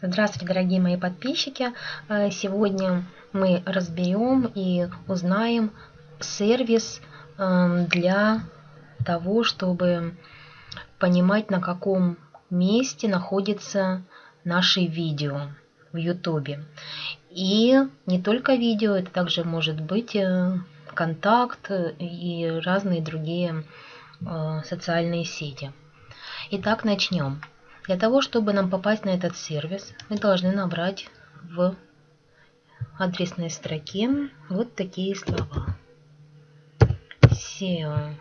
Здравствуйте, дорогие мои подписчики! Э, сегодня мы разберем и узнаем сервис эм, для того, чтобы понимать, на каком месте находится наши видео в YouTube. И не только видео, это также может быть э, контакт и разные другие э, социальные сети. Итак, начнем. Для того, чтобы нам попасть на этот сервис, мы должны набрать в адресной строке вот такие слова. SEO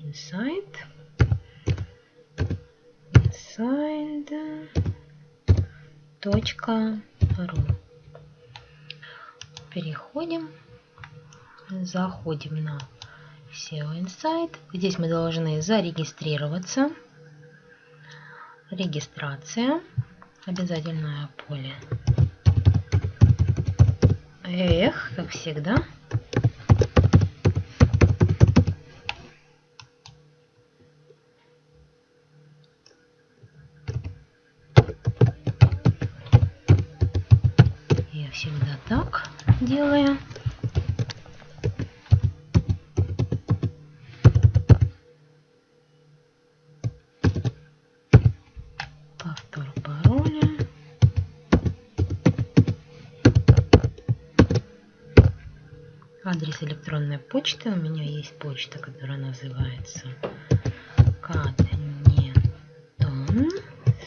Insight inside.ru Переходим, заходим на SEO Insight. Здесь мы должны зарегистрироваться регистрация, обязательное поле. Эх, как всегда. Я всегда так делаю. Адрес электронной почты. У меня есть почта, которая называется катнетон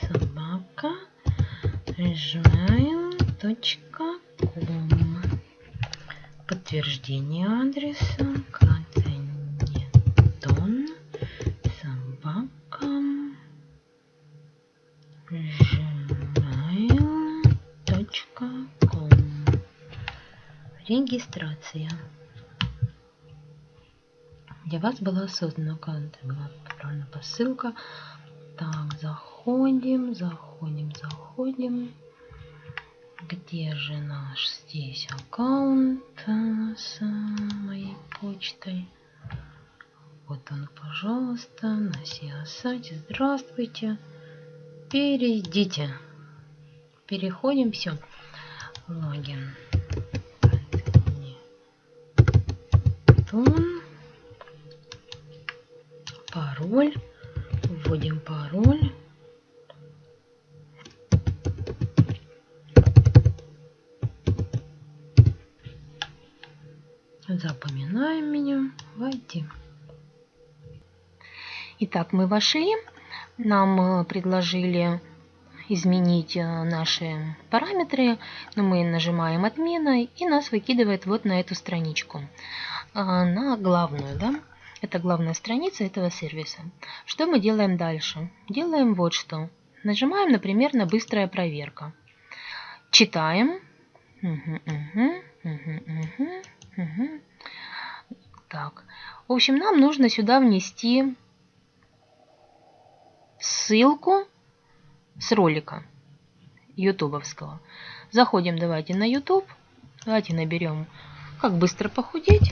собака gmail.com Подтверждение адреса катнетон собака gmail.com Регистрация для вас была создана аккаунт, была отправлена посылка. Так, заходим, заходим, заходим. Где же наш здесь аккаунт с моей почтой? Вот он, пожалуйста, на сайте. Здравствуйте. Перейдите. Переходим, все. Логин. Тон пароль. Вводим пароль. Запоминаем меню. Войти. Итак, мы вошли. Нам э, предложили изменить э, наши параметры, но мы нажимаем отмена и нас выкидывает вот на эту страничку, э, на главную, да. Это главная страница этого сервиса. Что мы делаем дальше? Делаем вот что. Нажимаем, например, на «Быстрая проверка». Читаем. Так. В общем, нам нужно сюда внести ссылку с ролика ютубовского. Заходим давайте на YouTube. Давайте наберем «Как быстро похудеть».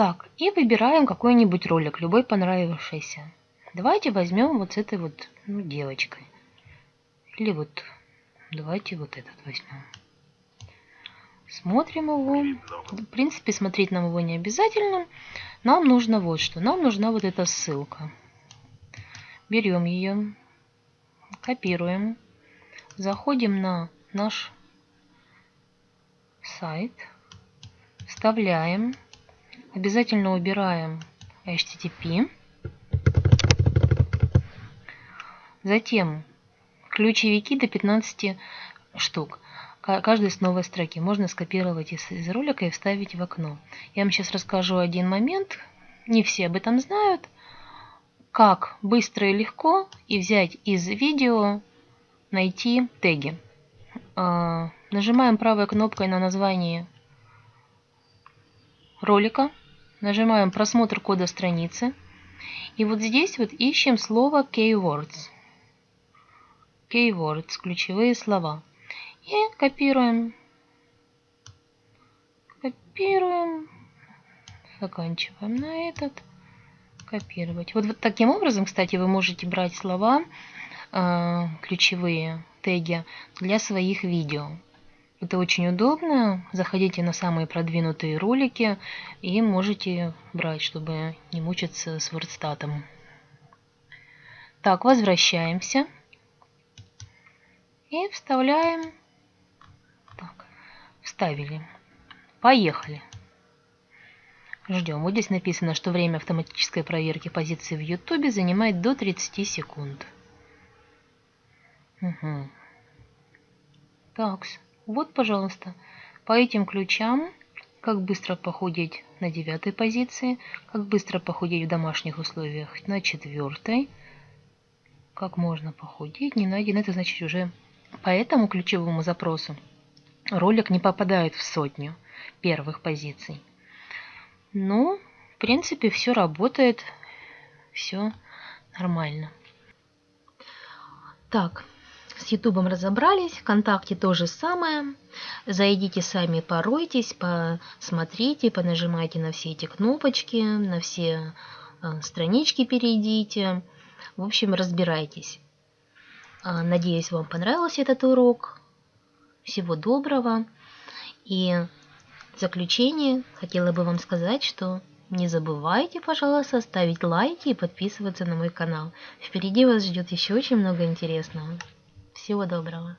Так, и выбираем какой-нибудь ролик, любой понравившийся. Давайте возьмем вот с этой вот ну, девочкой. Или вот, давайте вот этот возьмем. Смотрим его. В принципе, смотреть нам его не обязательно. Нам нужно вот что. Нам нужна вот эта ссылка. Берем ее, копируем, заходим на наш сайт, вставляем Обязательно убираем HTTP. Затем ключевики до 15 штук. Каждый с новой строки. Можно скопировать из, из ролика и вставить в окно. Я вам сейчас расскажу один момент. Не все об этом знают. Как быстро и легко и взять из видео, найти теги. А, нажимаем правой кнопкой на название ролика Нажимаем просмотр кода страницы. И вот здесь вот ищем слово keywords. Keywords, ключевые слова. И копируем. Копируем. заканчиваем на этот, копировать. Вот, вот таким образом, кстати, вы можете брать слова, э, ключевые теги для своих видео. Это очень удобно. Заходите на самые продвинутые ролики и можете брать, чтобы не мучиться с вордстатом. Так, возвращаемся. И вставляем. Так, вставили. Поехали. Ждем. Вот здесь написано, что время автоматической проверки позиции в YouTube занимает до 30 секунд. Угу. Так, вот, пожалуйста, по этим ключам, как быстро похудеть на девятой позиции, как быстро похудеть в домашних условиях на четвертой, как можно похудеть, не найден, это значит уже по этому ключевому запросу ролик не попадает в сотню первых позиций. Ну, в принципе, все работает, все нормально. Так, с Ютубом разобрались, ВКонтакте то же самое. Зайдите сами, поройтесь, посмотрите, понажимайте на все эти кнопочки, на все э, странички перейдите. В общем, разбирайтесь. А, надеюсь, вам понравился этот урок. Всего доброго. И в заключение хотела бы вам сказать, что не забывайте, пожалуйста, ставить лайки и подписываться на мой канал. Впереди вас ждет еще очень много интересного. Всего доброго!